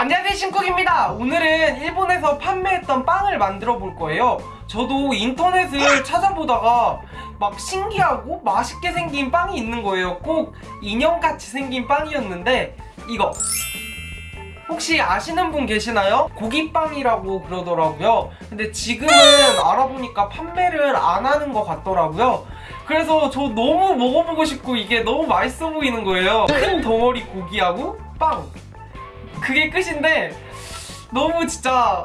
안녕하세요 신쿡입니다. 오늘은 일본에서 판매했던 빵을 만들어 볼 거예요. 저도 인터넷을 찾아보다가 막 신기하고 맛있게 생긴 빵이 있는 거예요. 꼭 인형같이 생긴 빵이었는데 이거. 혹시 아시는 분 계시나요? 고기빵이라고 그러더라고요. 근데 지금은 알아보니까 판매를 안 하는 것 같더라고요. 그래서 저 너무 먹어보고 싶고 이게 너무 맛있어 보이는 거예요. 큰 덩어리 고기하고 빵 그게 끝인데 너무 진짜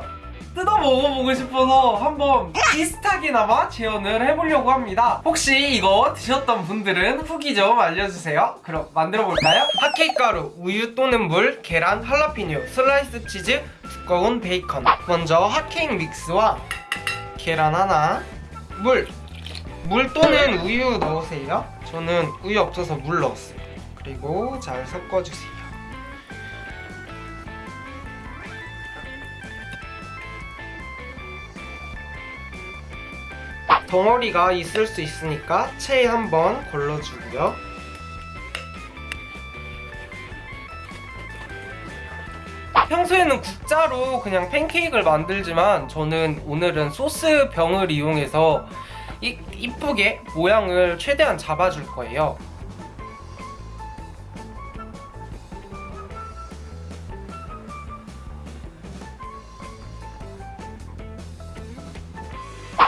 뜯어 먹어보고 싶어서 한번 비슷하게나마 재현을 해보려고 합니다. 혹시 이거 드셨던 분들은 후기 좀 알려주세요. 그럼 만들어 볼까요? 핫케이크 가루, 우유 또는 물, 계란, 할라피뇨, 슬라이스 치즈, 두꺼운 베이컨. 먼저 핫케이크 믹스와 계란 하나 물! 물 또는 우유 넣으세요. 저는 우유 없어서 물 넣었어요. 그리고 잘 섞어주세요 덩어리가 있을 수 있으니까 체에 한번 걸러주고요. 평소에는 국자로 그냥 팬케이크를 만들지만 저는 오늘은 소스 병을 이용해서 이, 이쁘게 모양을 최대한 잡아줄 거예요.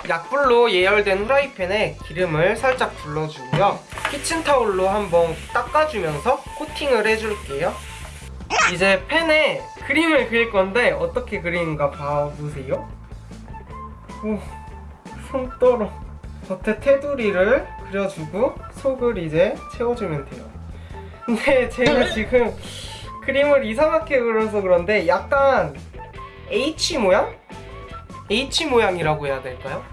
약불로 예열된 후라이팬에 기름을 살짝 둘러주고요. 키친타올로 한번 닦아주면서 코팅을 해줄게요. 이제 팬에 그림을 그릴 건데 어떻게 그리는가 봐보세요. 오, 손 떨어. 겉에 테두리를 그려주고 속을 이제 채워주면 돼요. 근데 제가 지금 그림을 이상하게 그려서 그런데 약간 H 모양? H 모양이라고 해야 될까요?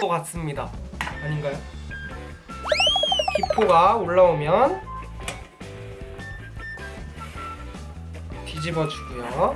것 같습니다. 아닌가요? 기포가 올라오면 뒤집어 주고요.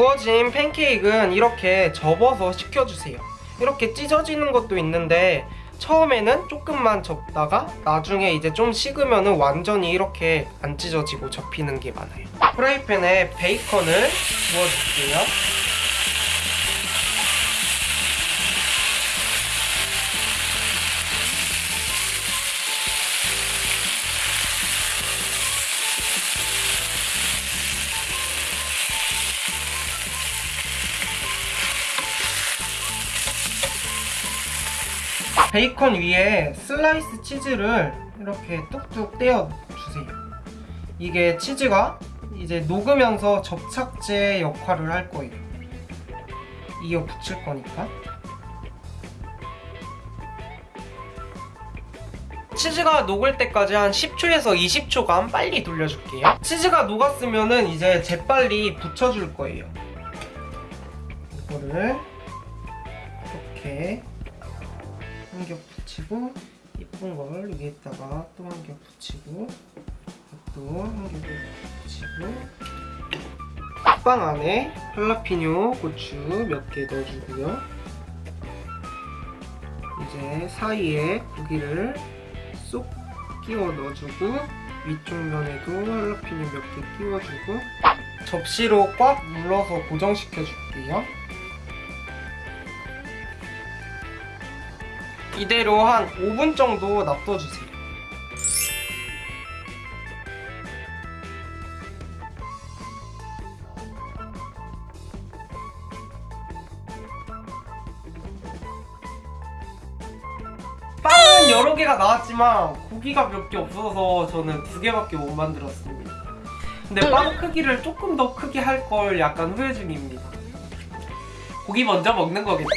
구워진 팬케이크는 이렇게 접어서 식혀주세요. 이렇게 찢어지는 것도 있는데 처음에는 조금만 접다가 나중에 이제 좀 식으면 완전히 이렇게 안 찢어지고 접히는 게 많아요. 프라이팬에 베이컨을 구워줄게요. 베이컨 위에 슬라이스 치즈를 이렇게 뚝뚝 떼어 주세요. 이게 치즈가 이제 녹으면서 접착제 역할을 할 거예요. 이어 붙일 거니까. 치즈가 녹을 때까지 한 10초에서 20초간 빨리 돌려줄게요. 치즈가 녹았으면 은 이제 재빨리 붙여줄 거예요. 이거를 이렇게 한 겹 붙이고 예쁜 걸 위에다가 또 한 겹 붙이고 또 한 겹 붙이고 빵 안에 할라피뇨 고추 몇 개 넣어주고요. 이제 사이에 고기를 쏙 끼워 넣어주고 위쪽 면에도 할라피뇨 몇 개 끼워주고 접시로 꽉 눌러서 고정시켜 줄게요 이대로 한 5분 정도 놔둬주세요. 빵은 여러 개가 나왔지만 고기가 몇 개 없어서 저는 두 개밖에 못 만들었습니다. 근데 빵 크기를 조금 더 크게 할 걸 약간 후회 중입니다. 고기 먼저 먹는 거겠죠?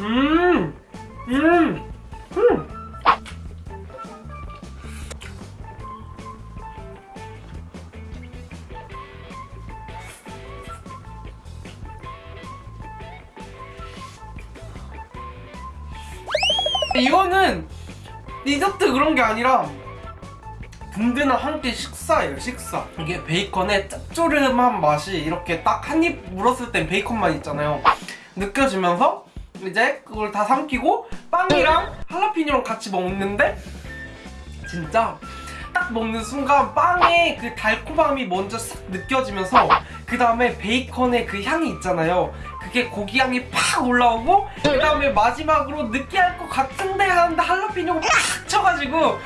음. 이거는 디저트 그런 게 아니라 붕대나 한끼 식사예요 식사. 이게 베이컨의 짭조름한 맛이 이렇게 딱 한 입 물었을 땐 베이컨만 있잖아요. 느껴지면서 이제 그걸 다 삼키고 빵이랑 할라피뇨랑 같이 먹는데 진짜 딱 먹는 순간 빵의 그 달콤함이 먼저 싹 느껴지면서 그 다음에 베이컨의 그 향이 있잖아요. 그게 고기 향이 팍 올라오고 그 다음에 마지막으로 느끼할 것 같은데 하는데 할라피뇨가 팍 쳐가지고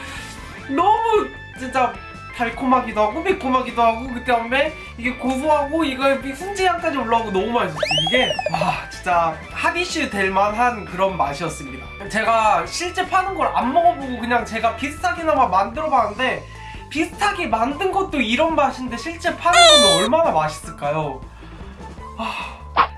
너무 진짜 달콤하기도 하고 매콤하기도 하고 그 다음에 이게 고소하고 이거 훈제향까지 올라오고 너무 맛있었어요. 이게 와 진짜 핫이슈 될 만한 그런 맛이었습니다. 제가 실제 파는 걸 안 먹어보고 그냥 제가 비슷하게나마 만들어 봤는데 비슷하게 만든 것도 이런 맛인데 실제 파는 거면 얼마나 맛있을까요?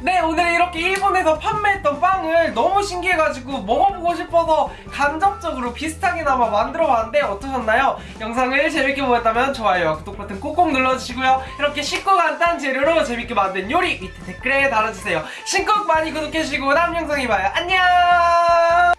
네 오늘 이렇게 일본에서 판매했던 빵을 너무 신기해가지고 먹어보고 싶어서 간접적으로 비슷하게나마 만들어봤는데 어떠셨나요? 영상을 재밌게 보셨다면 좋아요와 구독 버튼 꼭꼭 눌러주시고요. 이렇게 쉽고 간단한 재료로 재밌게 만든 요리 밑에 댓글에 달아주세요. 신곡 많이 구독해주시고 다음 영상에 봐요. 안녕